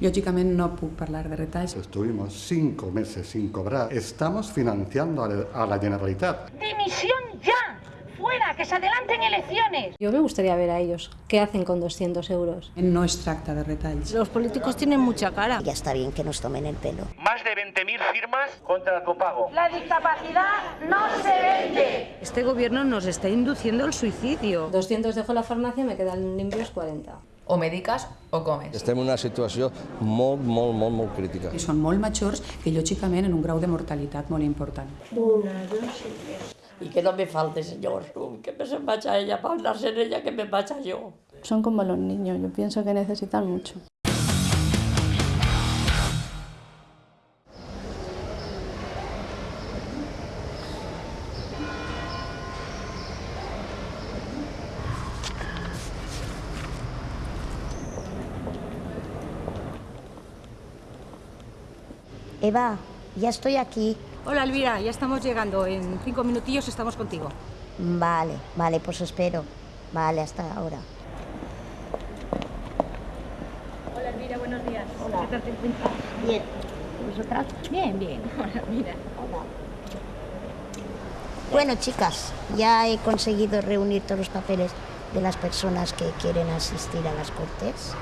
Lògicament no puc parlar de retalls. Estuvimos cinco meses sin cobrar. Estamos financiando a la- Generalitat. ¡Dimisión ya! ¡Fuera! ¡Que se adelanten elecciones! Yo me gustaría ver a ellos qué hacen con 200 euros. No es tracta de retalls. Los políticos tienen mucha cara. Ya está bien que nos tomen el pelo. Más de 20.000 firmas contra el copago. La discapacidad no se vende. Este gobierno nos está induciendo al suicidio. 200 dejo la farmacia, me quedan limpios 40. O mediques o comes. Estem en una situació molt, molt, molt, molt crítica. I són molt majors que lògicament en un grau de mortalitat molt important. Y que no me falte, señor. Que me se vaya ella para hablarse en ella, que me vaya yo. Son como los niños, yo pienso que necesitan mucho. Eva, ya estoy aquí. Hola Elvira, ya estamos llegando. En cinco minutillos estamos contigo. Vale, vale, pues espero. Vale, hasta ahora. Hola Elvira, buenos días. Hola. ¿Qué tal te encuentras? Bien. ¿Vosotras? Bien, bien. Hola, mira. Bueno, chicas, ya he conseguido reunir todos los papeles de las personas que quieren asistir a las cortes.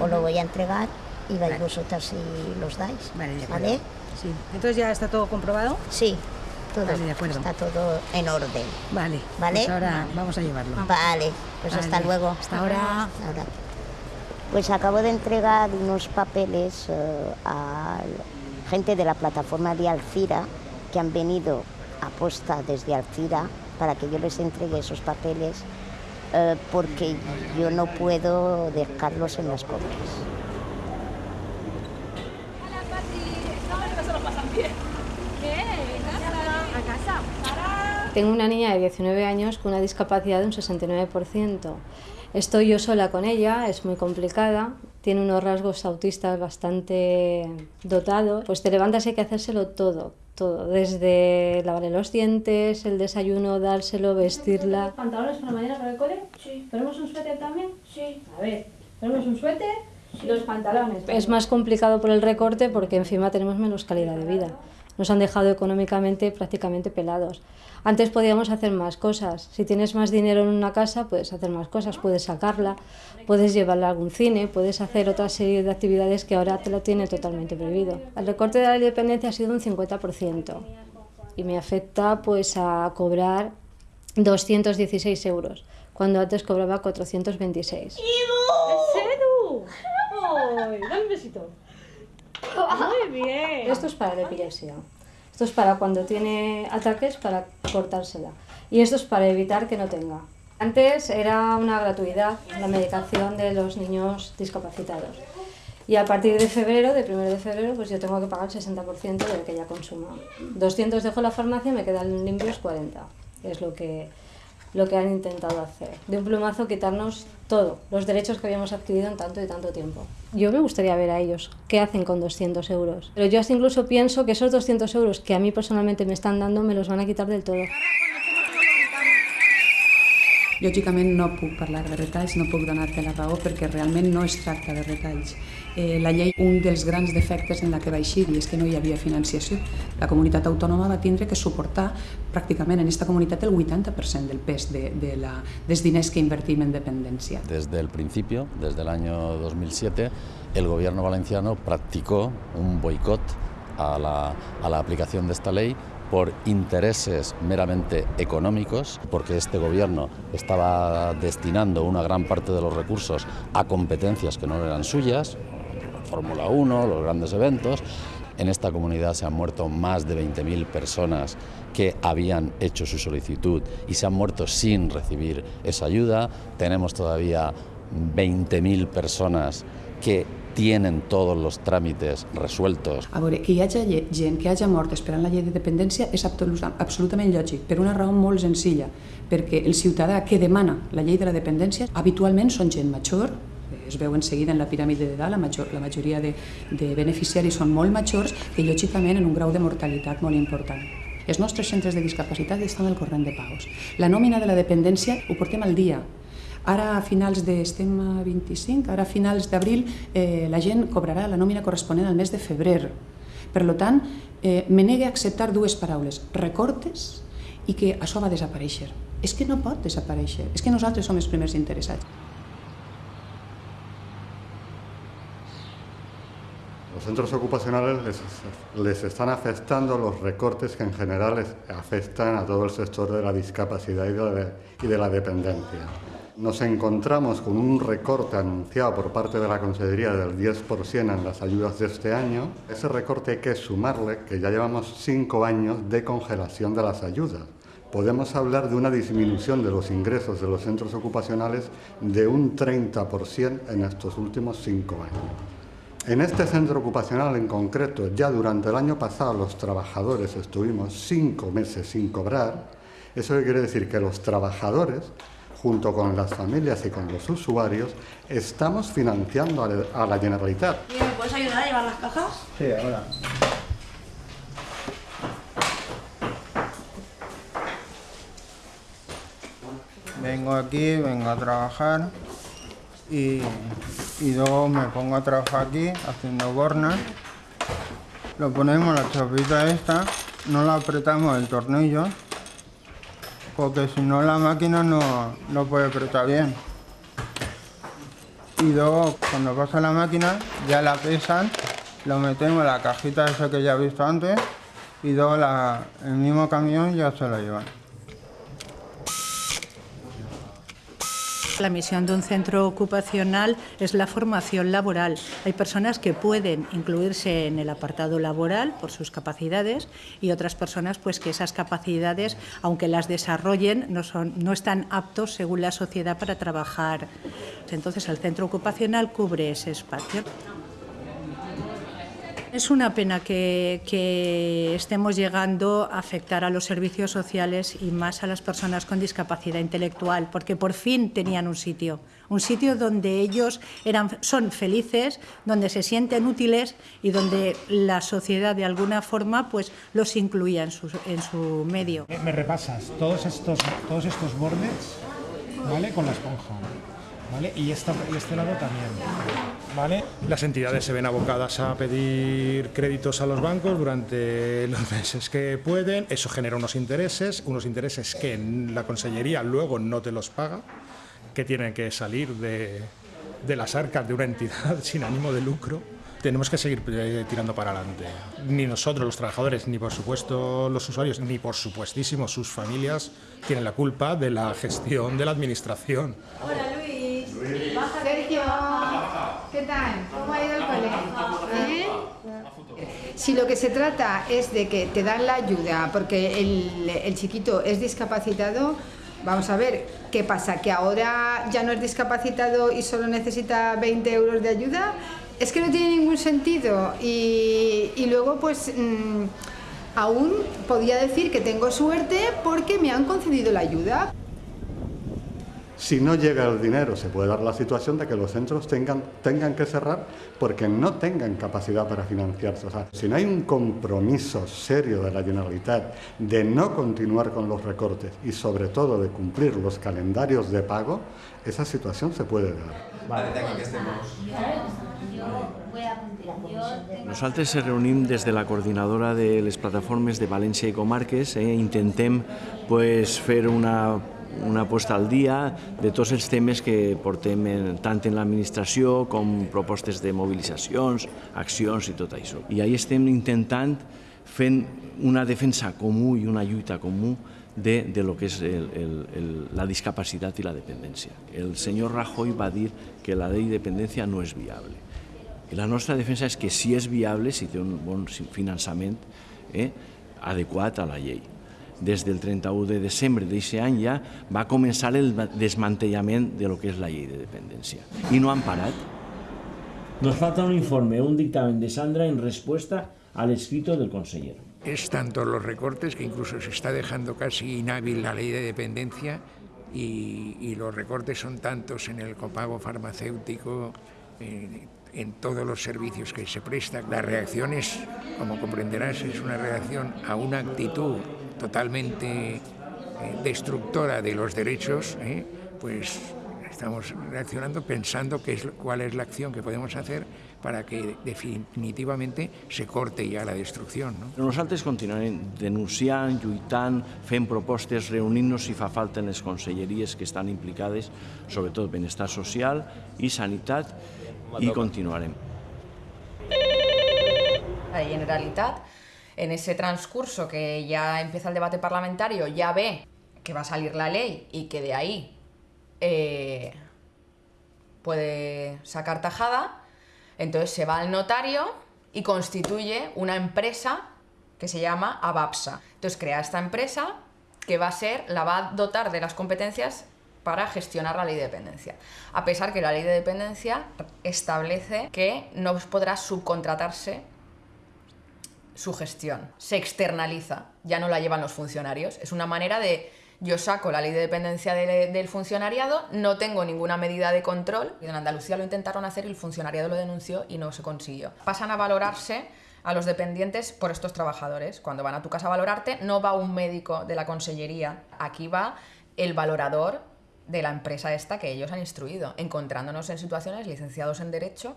Os lo voy a entregar y vais Vale. vosotras y los dais. Vale, de acuerdo. ¿Vale? Sí. Entonces ya está todo comprobado. Sí, todo. Vale, de acuerdo. Está todo en orden. Vale. Vale. Pues ahora vamos a llevarlo. Vale, pues hasta luego. Hasta ahora. Hasta ahora. Pues acabo de entregar unos papeles eh, a gente de la plataforma de Alcira que han venido a posta desde Alcira para que yo les entregue esos papeles eh, porque yo no puedo dejarlos en las cortes. Tengo una niña de 19 años con una discapacidad de un 69%. Estoy yo sola con ella, es muy complicada, tiene unos rasgos autistas bastante dotados. Pues te levantas y hay que hacérselo todo, todo, desde lavarle los dientes, el desayuno, dárselo, vestirla. ¿Pantalones para mañana para el cole? Sí. ¿Tenemos un suéter también? Sí. A ver, ¿tenemos un suéter? Y los pantalones. Es más complicado por el recorte porque encima tenemos menos calidad de vida. Nos han dejado económicamente prácticamente pelados. Antes podíamos hacer más cosas. Si tienes más dinero en una casa, puedes hacer más cosas, puedes sacarla, puedes llevarla a algún cine, puedes hacer otra serie de actividades que ahora te lo tiene totalmente prohibido. El recorte de la dependencia ha sido un 50% y me afecta pues a cobrar 216 euros, cuando antes cobraba 426. ¡Edu! ¡Ay! Dame un besito. Muy bien. Esto es para la epilepsia. Esto es para cuando tiene ataques, para cortársela. Y esto es para evitar que no tenga. Antes era una gratuidad la medicación de los niños discapacitados. Y a partir de febrero, de 1 de febrero, pues yo tengo que pagar el 60% de lo que ella consuma. 200 dejo la farmacia, me quedan limpios 40. Es lo que, lo que han intentado hacer. De un plumazo quitarnos todo, los derechos que habíamos adquirido en tanto y tanto tiempo. Yo me gustaría ver a ellos qué hacen con 200 euros. Pero yo hasta incluso pienso que esos 200 euros que a mí personalmente me están dando me los van a quitar del todo. Lògicament no puc parlar de retalls, no puc donar-te la raó perquè realment no es tracta de retalls. Eh, la llei, un dels grans defectes en la que va eixir i és que no hi havia financiació. La comunitat autònoma va tindre que suportar pràcticament en aquesta comunitat el 80% del pes de, de la, dels diners que invertim en dependència. Desde el principio, desde el año 2007, el gobierno valenciano practicó un boicot a la, a la aplicación de ley por intereses meramente económicos, porque este gobierno estaba destinando una gran parte de los recursos a competencias que no eran suyas, Fórmula 1, los grandes eventos. En esta comunidad se han muerto más de 20.000 personas que habían hecho su solicitud y se han muerto sin recibir esa ayuda. Tenemos todavía 20.000 personas que tienen todos los tràmits resueltos. A veure, que hi hagi gent que hagi mort esperant la llei de dependència és absoluta- absolutament lògic, per una raó molt senzilla, perquè el ciutadà que demana la llei de la dependència habitualment són gent major, es veu en seguida en la piràmide de dalt, la, major, la majoria de, de beneficiaris són molt majors que lògicament en un grau de mortalitat molt important. Els nostres centres de discapacitat estan al corrent de pagos. La nòmina de la dependència ho portem al dia. Ara a finals de, estem a 25, ara a finals d'abril eh, la gent cobrarà la nòmina corresponent al mes de febrer. Per tant, eh, me negue a acceptar dues paraules, recortes i que això va desaparèixer. És que no pot desaparèixer, és que nosaltres som els primers interessats. Los centros ocupacionales les, les, están afectando los recortes que en general afectan a todo el sector de la discapacidad y de la, y de la dependencia. Nos encontramos con un recorte anunciado por parte de la Consejería del 10% en las ayudas de este año. Ese recorte hay que sumarle que ya llevamos cinco años de congelación de las ayudas. Podemos hablar de una disminución de los ingresos de los centros ocupacionales de un 30% en estos últimos cinco años. En este centro ocupacional en concreto, ya durante el año pasado los trabajadores estuvimos cinco meses sin cobrar. Eso quiere decir que los trabajadores, junto con las familias y con los usuarios, estamos financiando a la Generalitat. ¿Me puedes ayudar a llevar las cajas? Sí, ahora. Vengo aquí, vengo a trabajar y, y luego me pongo a trabajar aquí haciendo bornas. Lo ponemos la chapita esta, no la apretamos el tornillo, porque si no la máquina no, no puede apretar bien. Y luego cuando pasa la máquina ya la pesan, lo metemos en la cajita esa que ya he visto antes y la, el mismo camión ya se la llevan. La misión de un centro ocupacional es la formación laboral. Hay personas que pueden incluirse en el apartado laboral por sus capacidades y otras personas pues que esas capacidades, aunque las desarrollen, no, son, no están aptos según la sociedad para trabajar. Entonces el centro ocupacional cubre ese espacio. Es una pena que, que, estemos llegando a afectar a los servicios sociales y más a las personas con discapacidad intelectual, porque por fin tenían un sitio, un sitio donde ellos eran, son felices, donde se sienten útiles y donde la sociedad de alguna forma pues, los incluía en su, en su medio. Me repasas todos estos, todos estos bordes ¿vale? con la esponja. ¿Vale? Y, esta, y este lado también. ¿Vale? Las entidades se ven abocadas a pedir créditos a los bancos durante los meses que pueden. Eso genera unos intereses, unos intereses que la Consellería luego no te los paga, que tienen que salir de, de las arcas de una entidad sin ánimo de lucro tenemos que seguir eh, tirando para adelante. Ni nosotros, los trabajadores, ni por supuesto los usuarios, ni por supuestísimo sus familias tienen la culpa de la gestión de la administración. Hola Luis. Sergio, ¿Cómo ha ido el colegio? Si lo que se trata es de que te dan la ayuda porque el, el chiquito es discapacitado, Vamos a ver, ¿qué pasa? ¿Que ahora ya no es discapacitado y solo necesita 20 euros de ayuda? Es que no tiene ningún sentido. Y, y luego, pues, mmm, aún podía decir que tengo suerte porque me han concedido la ayuda. Si no llega el dinero, se puede dar la situación de que los centros tengan, tengan que cerrar porque no tengan capacidad para financiarse. O sea, si no hay un compromiso serio de la Generalitat de no continuar con los recortes y sobre todo de cumplir los calendarios de pago, esa situación se puede dar. Vale, que Nosaltres se reunim des de la coordinadora de les plataformes de València i Comarques, eh, intentem pues, fer una una posta al dia de tots els temes que portem en, tant en l'administració com propostes de mobilitzacions, accions i tot això. I ahí estem intentant fent una defensa comú i una lluita comú de, de lo que és el, el, el, la discapacitat i la dependència. El senyor Rajoy va dir que la llei de dependència no és viable. I la nostra defensa és que si és viable, si té un bon finançament eh, adequat a la llei des del 31 de desembre d'aquest any ja va començar el desmantellament de lo que és la llei de dependència. I no han parat. Nos falta un informe, un dictamen de Sandra en respuesta al escrito del consejero. Es tanto los recortes que incluso se está dejando casi inhábil la ley de dependencia y, y los recortes son tantos en el copago farmacéutico, en, en todos los servicios que se prestan. La reacción es, como comprenderás, es una reacción a una actitud totalmente eh, destructora de los derechos, eh, pues estamos reaccionando pensando qué es, cuál es la acción que podemos hacer para que definitivamente se corte ja la destrucció. No? Nosaltres continuarem denunciant, lluitant, fent propostes, reunint-nos si fa falta en les conselleries que estan implicades, sobretot benestar social i sanitat, i continuarem. La Generalitat, en ese transcurso que ya empieza el debate parlamentario, ya ve que va a salir la ley y que de ahí eh, puede sacar tajada, entonces se va al notario y constituye una empresa que se llama ABAPSA. Entonces crea esta empresa que va a ser, la va a dotar de las competencias para gestionar la ley de dependencia. A pesar que la ley de dependencia establece que no podrá subcontratarse su gestión. Se externaliza, ya no la llevan los funcionarios. Es una manera de yo saco la ley de dependencia del funcionariado, no tengo ninguna medida de control. En Andalucía lo intentaron hacer y el funcionariado lo denunció y no se consiguió. Pasan a valorarse a los dependientes por estos trabajadores. Cuando van a tu casa a valorarte, no va un médico de la consellería, aquí va el valorador de la empresa esta que ellos han instruido, encontrándonos en situaciones licenciados en Derecho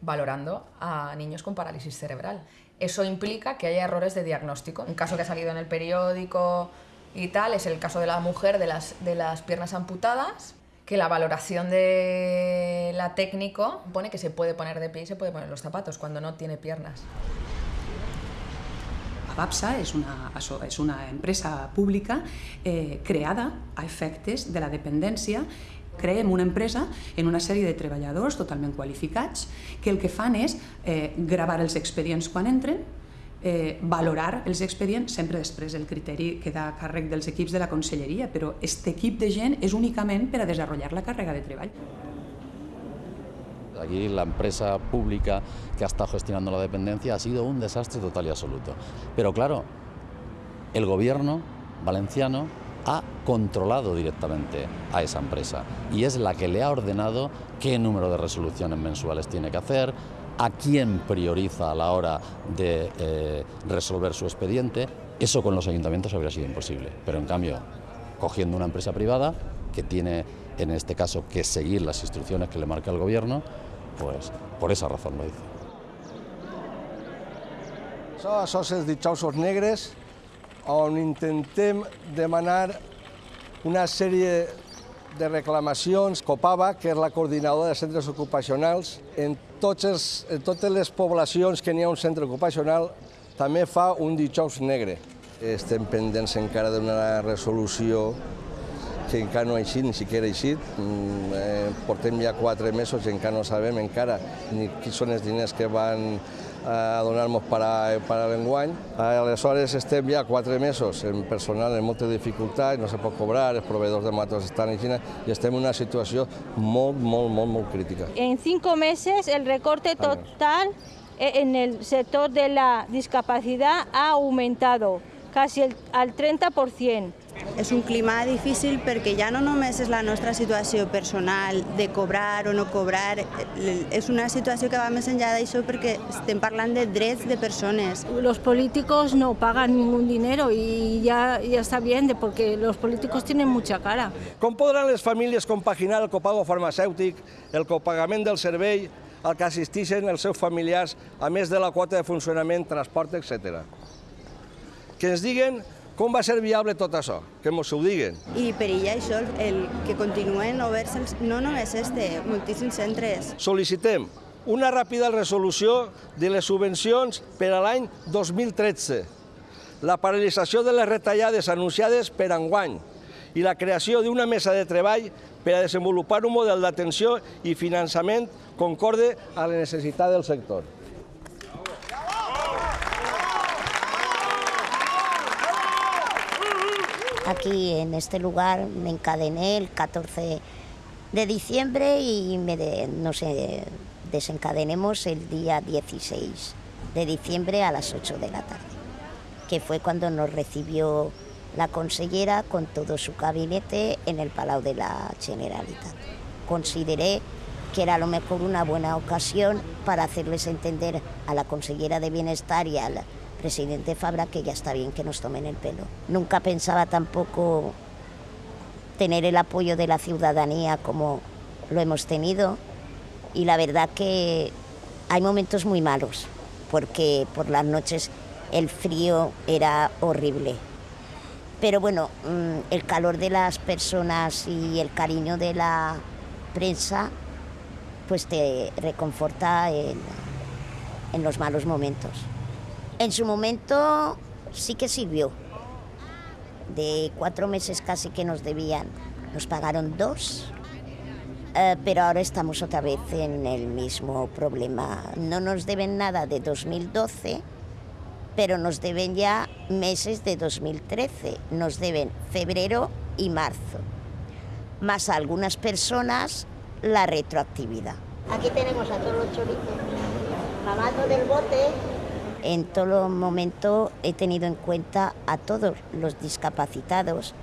valorando a niños con parálisis cerebral. Eso implica que haya errores de diagnóstico. Un caso que ha salido en el periódico y tal, es el caso de la mujer de las, de las piernas amputadas, que la valoración de la técnico pone que se puede poner de pie y se puede poner los zapatos cuando no tiene piernas. ABAPSA és una, és una empresa pública eh, creada a efectes de la dependència creem una empresa en una sèrie de treballadors totalment qualificats que el que fan és eh, gravar els expedients quan entren, eh, valorar els expedients, sempre després el criteri queda a càrrec dels equips de la conselleria, però aquest equip de gent és únicament per a desenvolupar la càrrega de treball. Aquí la empresa pública que ha estado gestionando la dependencia ha sido un desastre total y absoluto. Pero claro, el gobierno valenciano ha controlado directamente a esa empresa y es la que le ha ordenado qué número de resoluciones mensuales tiene que hacer, a quién prioriza a la hora de eh, resolver su expediente. Eso con los ayuntamientos habría sido imposible, pero en cambio, cogiendo una empresa privada que tiene, en este caso, que seguir las instrucciones que le marca el gobierno, pues por esa razón lo. Això, això és Dijousos Negres, on intentem demanar una sèrie de reclamacions. Copava, que és la coordinadora de centres ocupacionals, en, tots els, en totes les poblacions que n'hi ha un centre ocupacional, també fa un dijous negre. Estem pendents encara d'una resolució que encara no ha eixit, ni siquiera ha eixit. Mm, eh, portem ja quatre mesos i encara no sabem encara ni quins són els diners que van a donar-nos per a, per a l'enguany. Aleshores estem ja quatre mesos en personal en molta dificultat, no se pot cobrar, els proveïdors de matos estan en Xina i estem en una situació molt, molt, molt, molt crítica. En cinco meses el recorte total en el sector de la discapacidad ha aumentado casi el, al 30%. És un clima difícil perquè ja no només és la nostra situació personal de cobrar o no cobrar, és una situació que va més enllà d'això perquè estem parlant de drets de persones. Los políticos no pagan ningún dinero y ya, ya está bien, de porque los políticos tienen mucha cara. Com podran les famílies compaginar el copago farmacèutic, el copagament del servei, al que assistixen els seus familiars, a més de la quota de funcionament, transport, etc. Que ens diguen com va ser viable tot això? Que ens ho diguen. I per ella això, el que continuen oberts, no només este, moltíssims centres. Sol·licitem una ràpida resolució de les subvencions per a l'any 2013, la paralització de les retallades anunciades per enguany i la creació d'una mesa de treball per a desenvolupar un model d'atenció i finançament concorde a la necessitat del sector. Aquí en este lugar me encadené el 14 de diciembre y me de, no sé, desencadenemos el día 16 de diciembre a las 8 de la tarde, que fue cuando nos recibió la consellera con todo su gabinete en el Palau de la Generalitat. Consideré que era a lo mejor una buena ocasión para hacerles entender a la consellera de Bienestar y al presidente Fabra que ya está bien que nos tomen el pelo. Nunca pensaba tampoco tener el apoyo de la ciudadanía como lo hemos tenido y la verdad que hay momentos muy malos porque por las noches el frío era horrible. Pero bueno, mm, el calor de las personas y el cariño de la prensa pues te reconforta en, en los malos momentos. En su momento sí que sirvió. De cuatro meses casi que nos debían, nos pagaron dos, eh, pero ahora estamos otra vez en el mismo problema. No nos deben nada de 2012, pero nos deben ya meses de 2013. Nos deben febrero y marzo. Más a algunas personas la retroactividad. Aquí tenemos a todos los choritos mamando del bote. En todo momento he tenido en cuenta a todos los discapacitados,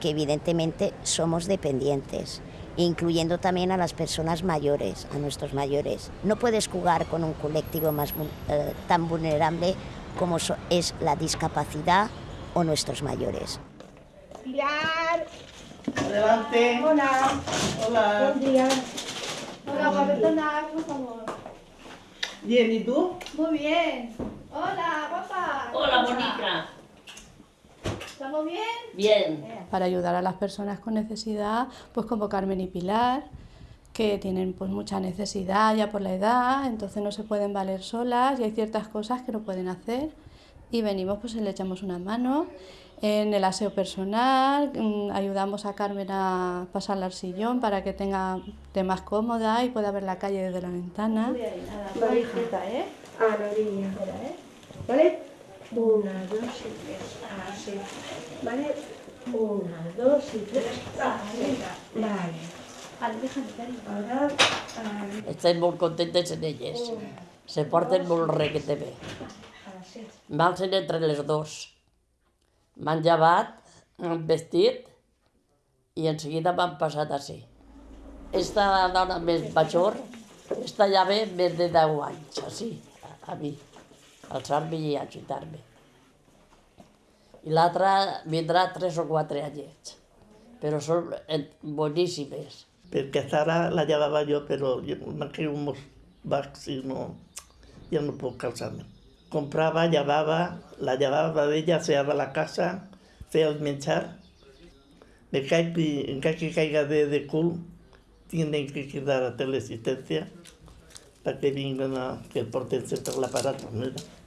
que evidentemente somos dependientes, incluyendo también a las personas mayores, a nuestros mayores. No puedes jugar con un colectivo más, eh, tan vulnerable como so es la discapacidad o nuestros mayores. Pilar. Adelante. Hola. Hola. Buen día. Hola, por favor. Bien, ¿y tú? Muy bien. Hola, guapa. Hola, bonita. ¿Estamos bien? Bien. Para ayudar a las personas con necesidad, pues como Carmen y Pilar, que tienen pues mucha necesidad ya por la edad, entonces no se pueden valer solas y hay ciertas cosas que no pueden hacer y venimos pues y le echamos una mano en el aseo personal, mm, ayudamos a Carmen a pasarla al sillón para que tenga de más cómoda y pueda ver la calle desde la ventana. La orillita, ¿eh? A la orilla. ¿eh? ¿Vale? Una, dos y tres. Así. ¿Vale? Una, dos y tres. Así. Vale. Vale. Ahora... ah, Estem molt contentes en elles. Se porten molt requete bé. Así. M'alcen entre les dos. M'han llevat, m'han vestit i en seguida m'han passat així. Esta dona més major està ja ve més de 10 anys, així, a, a mi, alçar-me i ajudar-me. I l'altra vindrà 3 o 4 anyets, però són eh, boníssimes. Perquè Sara la llevava jo, però me quedo molt baix i no, ja no puc calçar-me. Comprava, llevava, la llevava d'ella, feia la casa, feia el menjar. Me caic, i que caiga de, de cul, tienen que quedar a teleasistencia para que vengan a que el porten sempre l'aparato. Mira.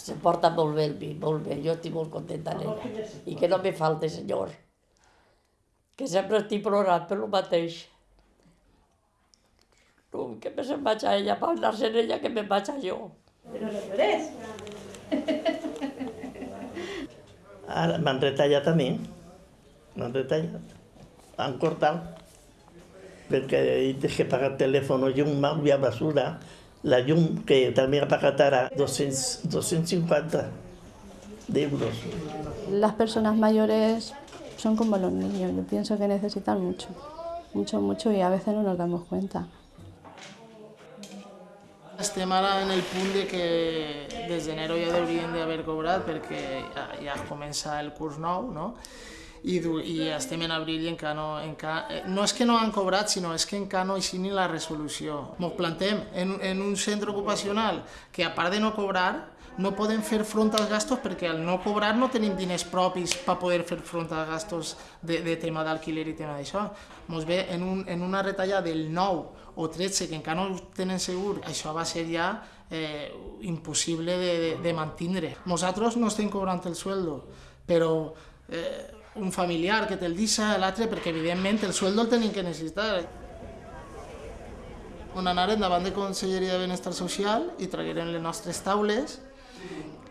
Se porta molt bé el vi, molt bé. Jo estic molt contenta d'ella. I que no me falte, senyor. Que sempre estic plorant per lo mateix. No, que me se'n vaig a ella, per anar-se'n ella, que me vaig a jo. Pero no llores. Ara m'han retallat a mi. M'han retallat. Han cortat. Perquè he de pagar telèfon, llum, aigua, basura. La llum, que també ha pagat ara 200, 250 d'euros. Las personas mayores son como los niños, yo pienso que necesitan mucho, mucho, mucho y a veces no nos damos cuenta. Estem ara en el punt de que des d'enero ja haurien d'haver cobrat perquè ja, ja comença el curs nou, no? I, i estem en abril i encara no, encara, eh, no és que no han cobrat, sinó és que encara no així ni la resolució. Ens plantem en, en un centre ocupacional que a part de no cobrar, no podem fer front als gastos perquè al no cobrar no tenim diners propis per poder fer front als gastos de, de tema d'alquiler i tema d'això. Ens ve en, un, en una retallada del 9 o 13 que encara no ho tenen segur, això va ser ja eh, impossible de, de, de mantindre. Nosaltres no estem cobrant el sueldo, però eh, un familiar que te'l deixa, l'altre, perquè evidentment el sueldo el tenim que necessitar. On anarem davant de Conselleria de Benestar Social i traguerem les nostres taules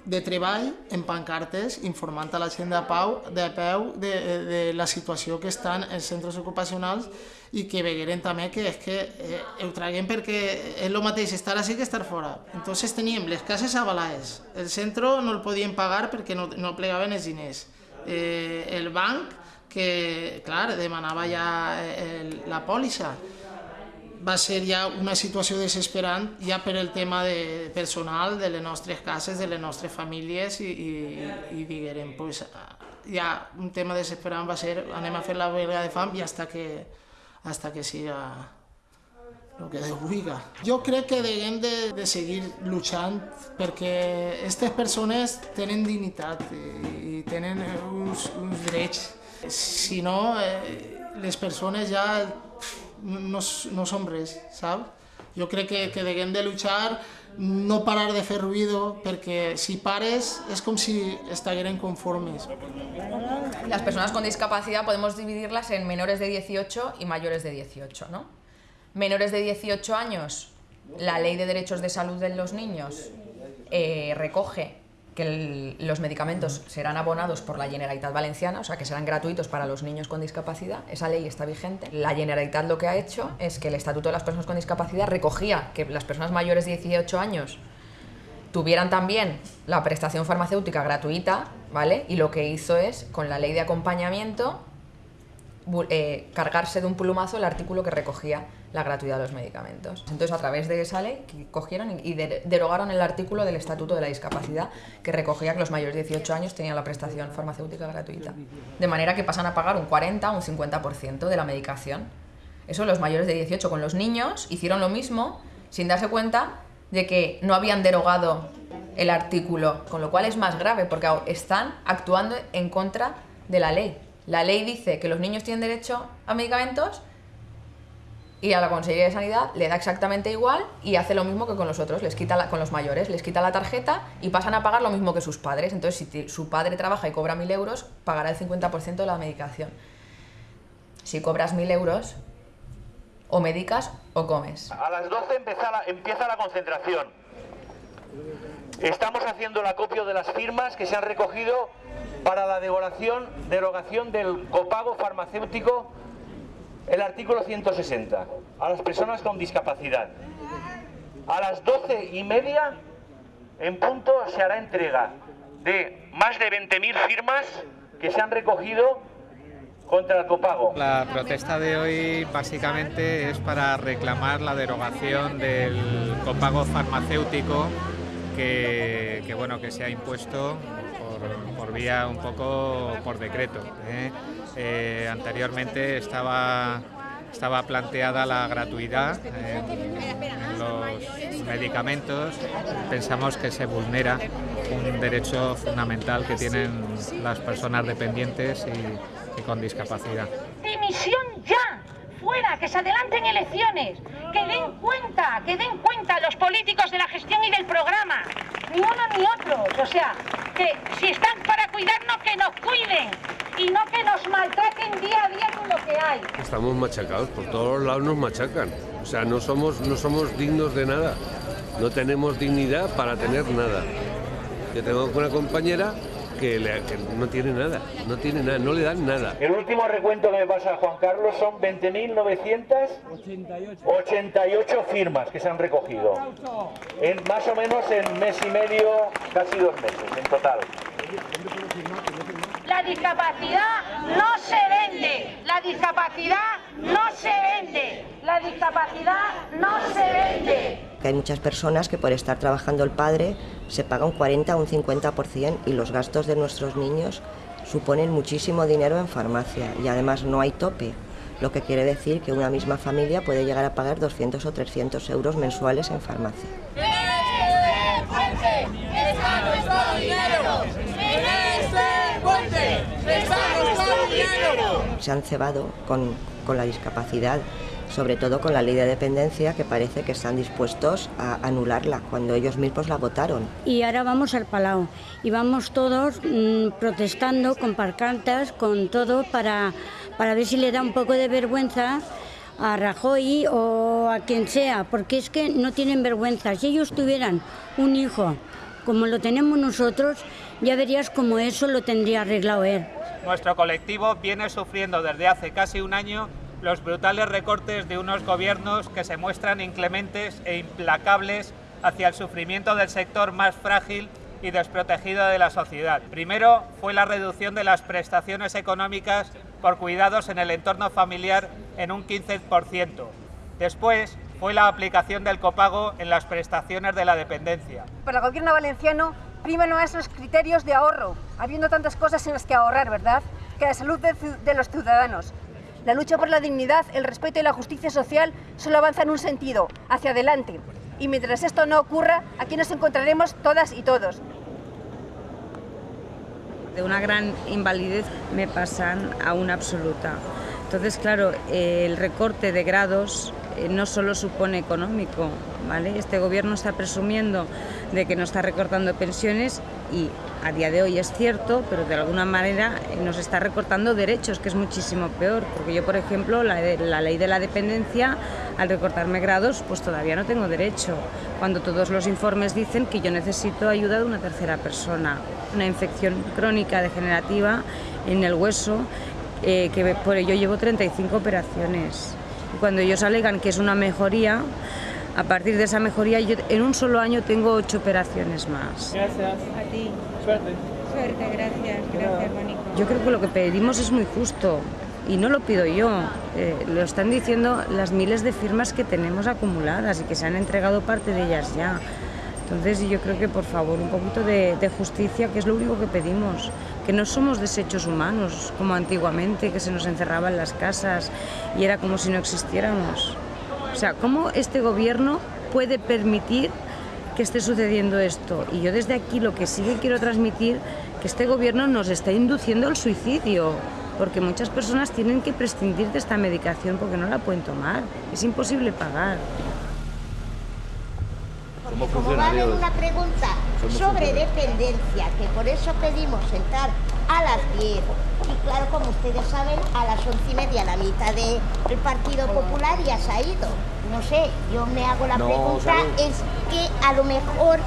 de treball en pancartes informant a la gent de pau de peu de, de la situació que estan els centres ocupacionals i que vegueren també que és que eh, ho traguem perquè és el mateix estar així que estar fora. Entonces teníem les cases avalades, el centre no el podien pagar perquè no, no plegaven els diners, eh, el banc que, clar, demanava ja el, la pòlissa, va ser ja una situació desesperant ja per el tema de personal de les nostres cases, de les nostres famílies i, i, i diguem, pues, ja un tema desesperant va ser anem a fer la huelga de fam i hasta que, hasta que siga el que vulgui. Jo crec que hem de, de seguir luchant perquè aquestes persones tenen dignitat i, i tenen uns. Si no, eh, les persones ja no, no som res, saps? Jo crec que, que de luchar, no parar de fer ruido, perquè si pares és com si estigueren conformes. Las personas con discapacidad podemos dividirlas en menores de 18 y mayores de 18, ¿no? Menores de 18 años, la Ley de Derechos de Salud de los Niños eh, recoge que los medicamentos serán abonados por la Generalitat Valenciana, o sea que serán gratuitos para los niños con discapacidad. Esa ley está vigente. La Generalitat lo que ha hecho es que el Estatuto de las Personas con Discapacidad recogía que las personas mayores de 18 años tuvieran también la prestación farmacéutica gratuita, ¿vale? Y lo que hizo es, con la ley de acompañamiento, eh, cargarse de un plumazo el artículo que recogía la gratuidad de los medicamentos. Entonces, a través de esa ley, cogieron y derogaron el artículo del Estatuto de la Discapacidad que recogía que los mayores de 18 años tenían la prestación farmacéutica gratuita. De manera que pasan a pagar un 40 o un 50% de la medicación. Eso los mayores de 18 con los niños hicieron lo mismo sin darse cuenta de que no habían derogado el artículo, con lo cual es más grave porque están actuando en contra de la ley. La ley dice que los niños tienen derecho a medicamentos y a la Consejería de Sanidad le da exactamente igual y hace lo mismo que con los otros, les quita la, con los mayores, les quita la tarjeta y pasan a pagar lo mismo que sus padres. Entonces, si su padre trabaja y cobra 1.000 euros, pagará el 50% de la medicación. Si cobras 1.000 euros, o medicas o comes. A las 12 empieza la, empieza la concentración. Estamos haciendo el acopio de las firmas que se han recogido para la derogación, derogación del copago farmacéutico el artículo 160 a las personas con discapacidad. A las doce y media, en punto, se hará entrega de más de 20.000 firmas que se han recogido contra el copago. La protesta de hoy básicamente es para reclamar la derogación del copago farmacéutico que, bueno, que se ha impuesto por, vía un poco por decreto. ¿eh? Eh, anteriormente estaba, estaba planteada la gratuidad los medicamentos. Pensamos que se vulnera un derecho fundamental que tienen las personas dependientes y, y con discapacidad. ¡Dimisión ya! fuera, que se adelanten elecciones, que den cuenta, que den cuenta los políticos de la gestión y del programa, ni uno ni otros, o sea, que si están para cuidarnos, que nos cuiden y no que nos maltraten día a día con lo que hay. Estamos machacados, por todos lados nos machacan, o sea, no somos, no somos dignos de nada, no tenemos dignidad para tener nada. Yo tengo una compañera que, no tiene nada, no tiene nada, no le dan nada. El último recuento que me pasa Juan Carlos son 20.988 firmas que se han recogido. En más o menos en mes y medio, casi dos meses en total. La discapacidad no se vende, la discapacidad no se vende, la discapacidad no se vende. Hay muchas personas que por estar trabajando el padre se paga un 40 o un 50% y los gastos de nuestros niños suponen muchísimo dinero en farmacia y además no hay tope, lo que quiere decir que una misma familia puede llegar a pagar 200 o 300 euros mensuales en farmacia. Se han cebado con, con la discapacidad, sobre todo con la ley de dependencia, que parece que están dispuestos a anularla cuando ellos mismos la votaron. Y ahora vamos al Palau y vamos todos mmm, protestando con parcantas, con todo, para, para ver si le da un poco de vergüenza a Rajoy o a quien sea, porque es que no tienen vergüenza. Si ellos tuvieran un hijo como lo tenemos nosotros, ya verías cómo eso lo tendría arreglado él. Nuestro colectivo viene sufriendo desde hace casi un año los brutales recortes de unos gobiernos que se muestran inclementes e implacables hacia el sufrimiento del sector más frágil y desprotegido de la sociedad. Primero fue la reducción de las prestaciones económicas por cuidados en el entorno familiar en un 15%. Después fue la aplicación del copago en las prestaciones de la dependencia. Para el gobierno valenciano priman más los criterios de ahorro, habiendo tantas cosas en las que ahorrar, ¿verdad? Que la salud de, de los ciudadanos. La lucha por la dignidad, el respeto y la justicia social solo avanza en un sentido, hacia adelante. Y mientras esto no ocurra, aquí nos encontraremos todas y todos. De una gran invalidez me pasan a una absoluta. Entonces, claro, el recorte de grados no solo supone económico, ¿vale? Este gobierno está presumiendo de que no está recortando pensiones y a día de hoy es cierto, pero de alguna manera eh, nos está recortando derechos, que es muchísimo peor, porque yo, por ejemplo, la, la ley de la dependencia, al recortarme grados, pues todavía no tengo derecho, cuando todos los informes dicen que yo necesito ayuda de una tercera persona, una infección crónica degenerativa en el hueso eh, que por ello llevo 35 operaciones. Cuando ellos alegan que es una mejoría, a partir de esa mejoría yo en un solo año tengo ocho operaciones más. Gracias. A ti. Suerte. Suerte, gracias. Gracias, Mónica. Yo creo que lo que pedimos es muy justo y no lo pido yo, eh, lo están diciendo las miles de firmas que tenemos acumuladas y que se han entregado parte de ellas ya. Entonces yo creo que por favor un poquito de, de justicia, que es lo único que pedimos, que no somos desechos humanos como antiguamente, que se nos encerraba en las casas y era como si no existiéramos. O sea, ¿cómo este gobierno puede permitir que esté sucediendo esto? Y yo desde aquí lo que sí que quiero transmitir, que este gobierno nos está induciendo al suicidio, porque muchas personas tienen que prescindir de esta medicación porque no la pueden tomar, es imposible pagar. Porque como va a haber una pregunta sobre dependencia, que por eso pedimos sentar a las 10, y claro, como ustedes saben, a las once y media la mitad del Partido Popular ya se ha ido. No sé, yo me hago la No, pregunta, salud. es que a lo mejor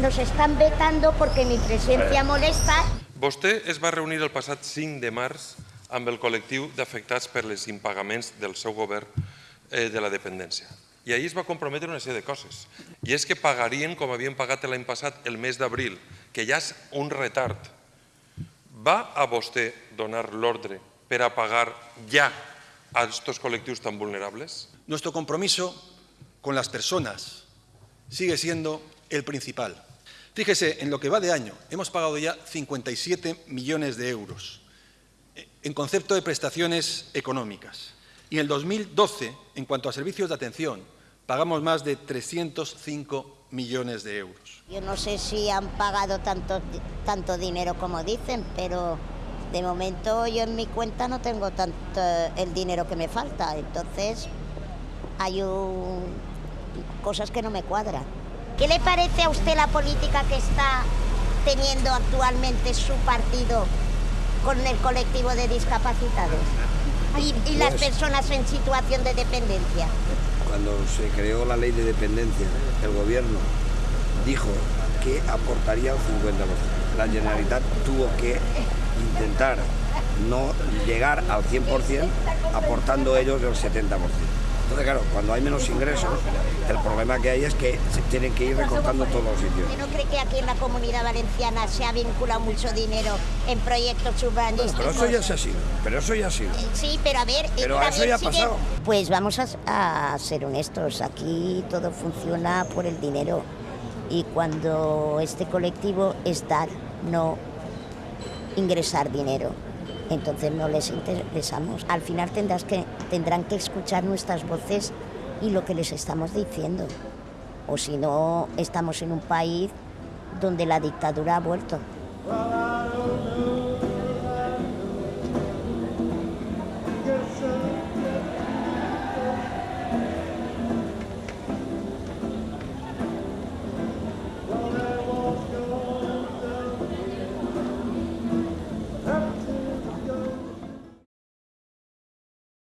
nos están vetando porque mi presencia molesta Vostè es va reunir el passat 5 de març amb el col·lectiu d'afectats per les impagaments del seu govern eh, de la dependència. I ahir es va comprometre una sèrie de coses. I és que pagarien com havien pagat l'any passat el mes d'abril, que ja és un retard. Va a vostè donar l'ordre per a pagar ja a estos col·lectius tan vulnerables? Nuestro compromiso con las personas sigue siendo el principal. Fíjese, en lo que va de año hemos pagado ya 57 millones de euros eh, en concepto de prestaciones económicas. Y en el 2012, en cuanto a servicios de atención, pagamos más de 305 millones de euros. Yo no sé si han pagado tanto, tanto dinero como dicen, pero de momento yo en mi cuenta no tengo tanto el dinero que me falta. Entonces hay un- cosas que no me cuadran. ¿Qué le parece a usted la política que está teniendo actualmente su partido con el colectivo de discapacitados y, y las Pues- personas en situación de dependencia? Cuando se creó la ley de dependencia, el gobierno dijo que aportaría el 50%. La Generalitat tuvo que intentar no llegar al 100% aportando ellos el 70%. Entonces, claro, cuando hay menos ingresos, el problema que hay es que se tienen que ir recortando todos los sitios. ¿Usted no cree que aquí en la comunidad valenciana se ha vinculado mucho dinero en proyectos urbanísticos? Pero eso ya se ha sido, pero eso ya ha sido. Sí, pero a ver... Pero también eso ya ha pasado. Pues vamos a, a ser honestos, aquí todo funciona por el dinero y cuando este colectivo es dar, no ingresar dinero. Entonces no les interesamos. Al final tendrás que, tendrán que escuchar nuestras voces y lo que les estamos diciendo. O si no, estamos en un país donde la dictadura ha vuelto.